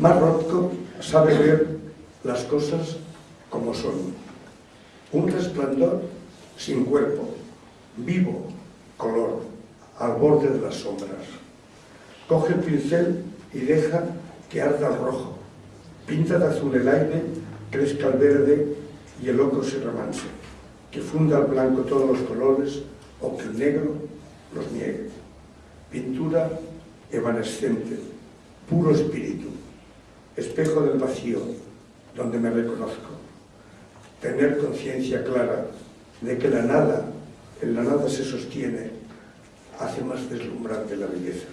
Mark sabe ver las cosas como son. Un resplandor sin cuerpo, vivo, color, al borde de las sombras. Coge el pincel y deja que arda el rojo. Pinta de azul el aire, crezca el verde y el ocro se remanse. Que funda el blanco todos los colores o que el negro los niegue. Pintura evanescente, puro espíritu, espejo del vacío, donde me reconozco. Tener conciencia clara de que la nada, en la nada se sostiene, hace más deslumbrante la belleza.